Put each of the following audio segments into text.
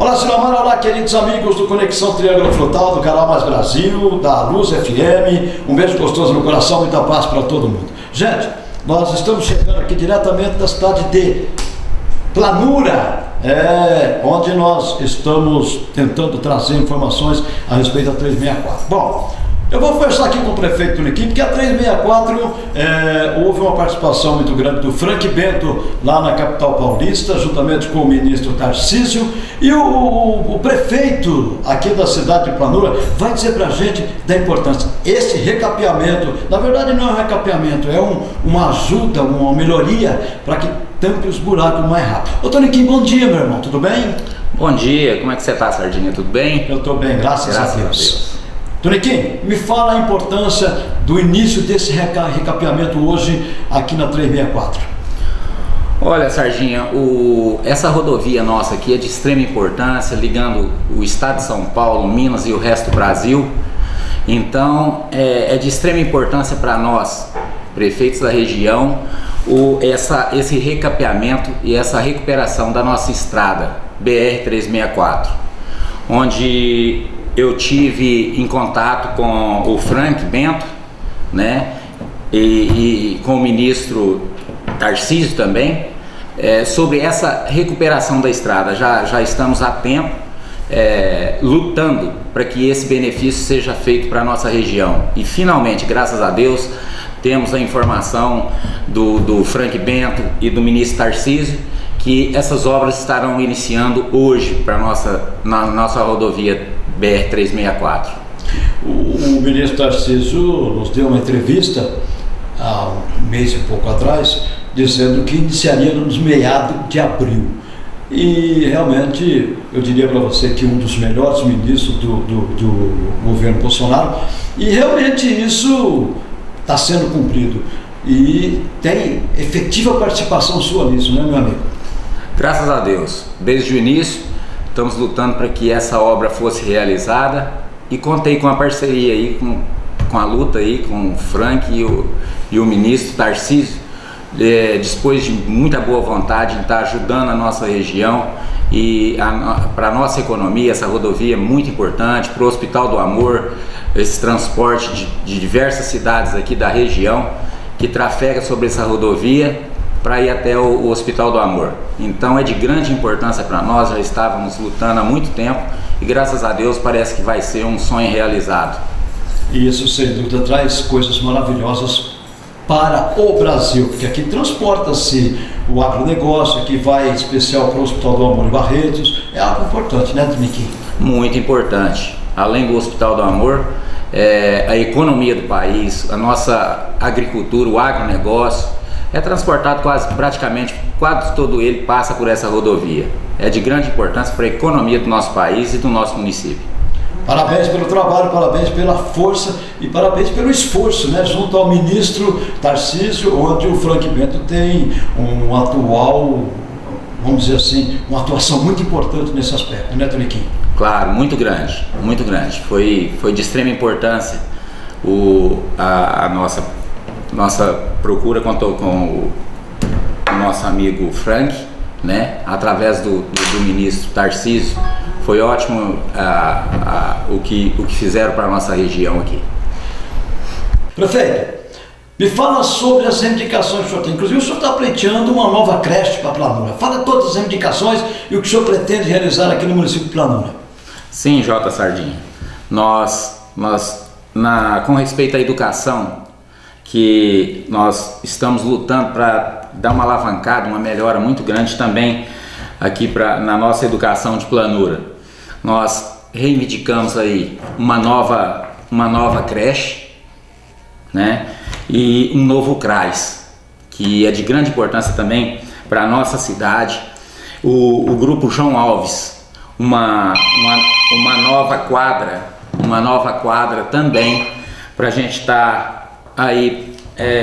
Olá, Silomar, olá, queridos amigos do Conexão Triângulo Frutal, do canal Mais Brasil, da Luz FM. Um beijo gostoso no coração, muita paz para todo mundo. Gente, nós estamos chegando aqui diretamente da cidade de Planura, é, onde nós estamos tentando trazer informações a respeito da 364. Bom, eu vou conversar aqui com o prefeito Tuniquim, porque a 364 é, houve uma participação muito grande do Frank Bento lá na capital paulista, juntamente com o ministro Tarcísio, e o, o, o prefeito aqui da cidade de Planura vai dizer para a gente da importância. Esse recapeamento, na verdade não é um recapeamento, é um, uma ajuda, uma melhoria para que tampe os buracos mais rápido. Ô Toniquim, bom dia meu irmão, tudo bem? Bom dia, como é que você está, Sardinha? Tudo bem? Eu estou bem, graças, graças a Deus. A Deus. Toniquim, me fala a importância do início desse recapeamento hoje aqui na 364. Olha, Sardinha, o, essa rodovia nossa aqui é de extrema importância, ligando o estado de São Paulo, Minas e o resto do Brasil. Então, é, é de extrema importância para nós, prefeitos da região, o, essa, esse recapeamento e essa recuperação da nossa estrada BR-364, onde eu tive em contato com o Frank Bento, né, e, e com o ministro Tarcísio também, é, sobre essa recuperação da estrada. Já, já estamos há tempo é, lutando para que esse benefício seja feito para a nossa região. E finalmente, graças a Deus, temos a informação do, do Frank Bento e do ministro Tarcísio que essas obras estarão iniciando hoje para nossa na nossa rodovia BR-364. O, o ministro Tarcísio nos deu uma entrevista há um mês e pouco atrás, dizendo que iniciaria nos meados de abril. E realmente, eu diria para você que um dos melhores ministros do, do, do governo Bolsonaro, e realmente isso está sendo cumprido. E tem efetiva participação sua nisso, né, meu amigo? Graças a Deus. Desde o início, Estamos lutando para que essa obra fosse realizada. E contei com a parceria aí, com, com a luta aí, com o Frank e o, e o ministro Tarcísio, é, de muita boa vontade em estar ajudando a nossa região e para a nossa economia. Essa rodovia é muito importante, para o Hospital do Amor, esse transporte de, de diversas cidades aqui da região que trafega sobre essa rodovia para ir até o, o, Hospital do Amor. Então é de grande importância para nós, já estávamos lutando há muito tempo e graças a Deus parece que vai ser um sonho realizado. E isso sem dúvida traz coisas maravilhosas para o Brasil, porque aqui transporta-se o agronegócio, aqui vai especial para o Hospital do Amor em Barretos, é algo importante, né, Dmiki? Muito importante. Além do Hospital do Amor, é, a economia do país, a nossa agricultura, o agronegócio, é transportado quase praticamente, quase todo ele passa por essa rodovia. É de grande importância para a economia do nosso país e do nosso município. Parabéns pelo trabalho, parabéns pela força e parabéns pelo esforço, né, junto ao ministro Tarcísio, onde o Frank Bento tem um atual, vamos dizer assim, uma atuação muito importante nesse aspecto, né, Toniquim? Claro, muito grande, muito grande. Foi, foi de extrema importância o, a, a nossa nossa procura contou com o, nosso amigo Frank, né? através do, do, do ministro Tarcísio. Foi ótimo ah, ah, o, que, o que fizeram para a nossa região aqui. Prefeito, me fala sobre as reivindicações que o senhor tem. Inclusive, o senhor está pleiteando uma nova creche para Planura. Fala todas as reivindicações e o que o senhor pretende realizar aqui no município de Planura. Sim, J. Sardinha. Nós, nós na, com respeito à educação, que nós estamos lutando para dar uma alavancada, uma melhora muito grande também aqui pra, na nossa educação de planura. Nós reivindicamos aí uma nova, uma nova creche né? e um novo CRAS, que é de grande importância também para a nossa cidade. O, o grupo João Alves, uma, uma, uma nova quadra, uma nova quadra também para a gente estar tá aí é,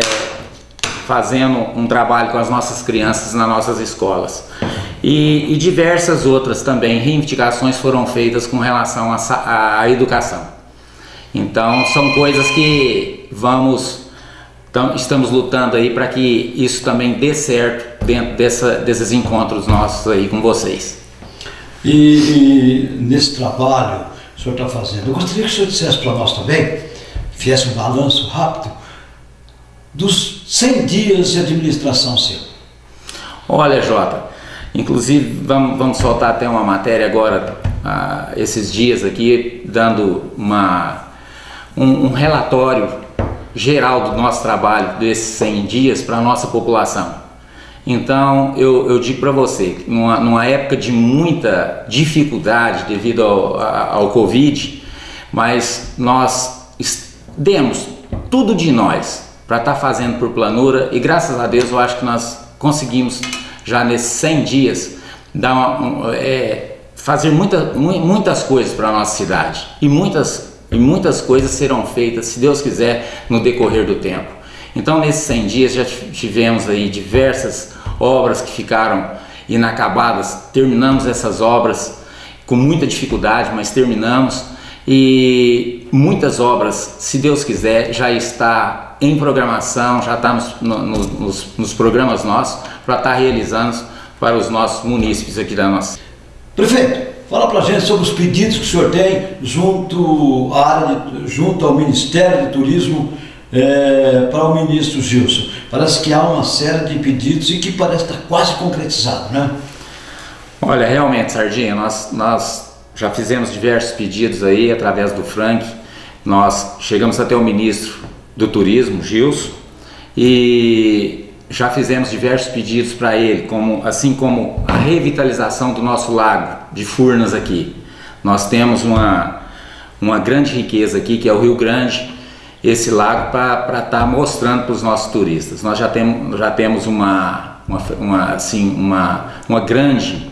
fazendo um trabalho com as nossas crianças nas nossas escolas. E, e diversas outras também reivindicações foram feitas com relação à educação. Então são coisas que vamos, tam, estamos lutando aí para que isso também dê certo dentro dessa, desses encontros nossos aí com vocês. E, e nesse trabalho que o senhor está fazendo, eu gostaria que o senhor dissesse para nós também, fizesse um balanço rápido, dos 100 dias de administração seu. Olha, Jota, inclusive vamos, vamos soltar até uma matéria agora, ah, esses dias aqui, dando uma, um, um relatório geral do nosso trabalho desses 100 dias para a nossa população. Então eu, eu digo para você, numa, numa, época de muita dificuldade devido ao, ao Covid, mas nós demos tudo de nós para estar tá fazendo por planura. E graças a Deus eu acho que nós conseguimos já nesses 100 dias dar uma, é, fazer muita, muitas coisas para a nossa cidade. E muitas, e muitas coisas serão feitas, se Deus quiser, no decorrer do tempo. Então nesses 100 dias já tivemos aí diversas obras que ficaram inacabadas, terminamos essas obras com muita dificuldade, mas terminamos. E muitas obras, se Deus quiser, já está em programação, já está nos, no, nos, nos programas nossos para estar tá realizando para os nossos munícipes aqui da nossa. Prefeito, fala para a gente sobre os pedidos que o senhor tem junto, à área de, junto ao Ministério de Turismo é, para o ministro Gilson. Parece que há uma série de pedidos e que parece estar quase concretizado, né? Olha, realmente, Sardinha, nós, nós já fizemos diversos pedidos aí através do Frank. Nós chegamos até o ministro do Turismo, Gilson, e já fizemos diversos pedidos para ele, como, assim como a revitalização do nosso lago de Furnas aqui. Nós temos uma, uma grande riqueza aqui, que é o Rio Grande, esse lago para estar tá mostrando para os nossos turistas. Nós já temos, já temos uma, uma, uma assim, uma, uma grande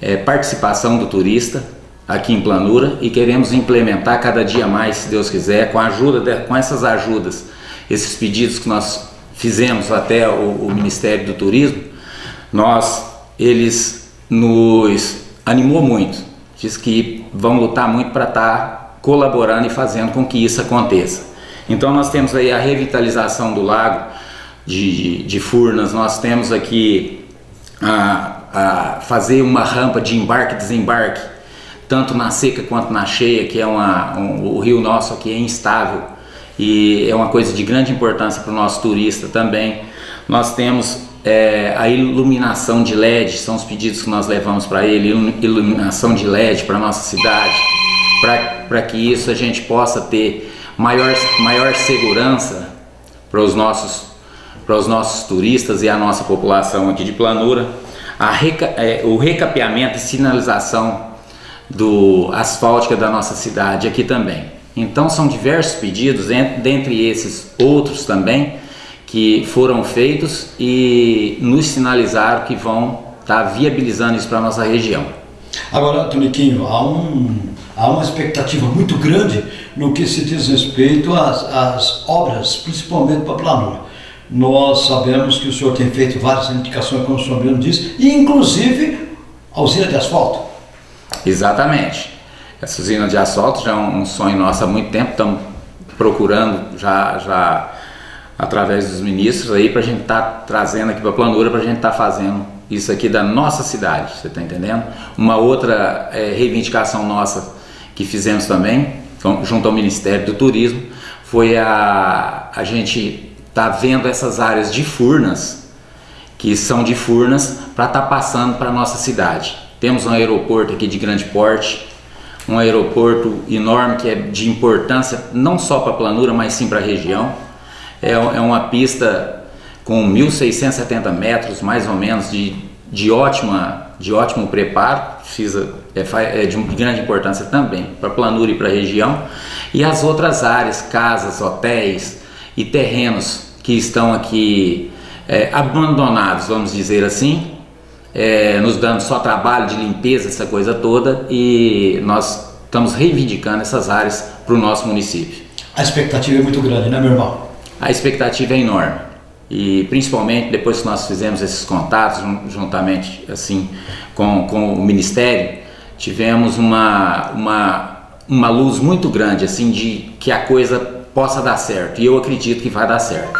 é, participação do turista aqui em Planura e queremos implementar cada dia mais, se Deus quiser, com a ajuda de, com essas ajudas, esses pedidos que nós fizemos até o, o Ministério do Turismo, nós eles nos animou muito, diz que vão lutar muito para estar tá colaborando e fazendo com que isso aconteça. Então nós temos aí a revitalização do lago de, de Furnas, nós temos aqui a, a fazer uma rampa de embarque e desembarque, tanto na seca quanto na cheia, que é uma, um, o rio nosso aqui é instável e é uma coisa de grande importância para o nosso turista também. Nós temos é, a iluminação de LED, são os pedidos que nós levamos para ele, iluminação de LED para a nossa cidade, para que isso a gente possa ter maior, maior segurança para os nossos para os nossos turistas e a nossa população aqui de Planura, a reca, é, o recapeamento e sinalização do asfáltica da nossa cidade aqui também. Então são diversos pedidos, dentre esses outros também, que foram feitos e nos sinalizaram que vão estar tá viabilizando isso para a nossa região. Agora, Toniquinho, há, um, há uma expectativa muito grande no que se diz respeito às, às obras, principalmente para a planura. Nós sabemos que o senhor tem feito várias indicações, como o senhor mesmo disse, e inclusive a usina de asfalto. Exatamente. Essa usina de asfalto já é um sonho nosso há muito tempo, estamos procurando já, já através dos ministros aí para a gente estar tá trazendo aqui para a planura, para a gente estar tá fazendo isso aqui da nossa cidade, você está entendendo? Uma outra é, reivindicação nossa que fizemos também, junto ao Ministério do Turismo, foi a, a gente tá vendo essas áreas de Furnas, que são de Furnas, para estar tá passando para a nossa cidade. Temos um aeroporto aqui de grande porte, um aeroporto enorme que é de importância não só para a planura, mas sim para a região. É, é uma pista com 1.670 metros mais ou menos de, de, ótima, de ótimo preparo, precisa, é, é de grande importância também para a planura e para a região, e as outras áreas, casas, hotéis e terrenos que estão aqui é, abandonados, vamos dizer assim, é, nos dando só trabalho de limpeza, essa coisa toda, e nós estamos reivindicando essas áreas para o nosso município. A expectativa é muito grande, né, meu irmão? A expectativa é enorme e principalmente depois que nós fizemos esses contatos juntamente assim com, com o Ministério, tivemos uma, uma, uma luz muito grande assim de que a coisa possa dar certo e eu acredito que vai dar certo.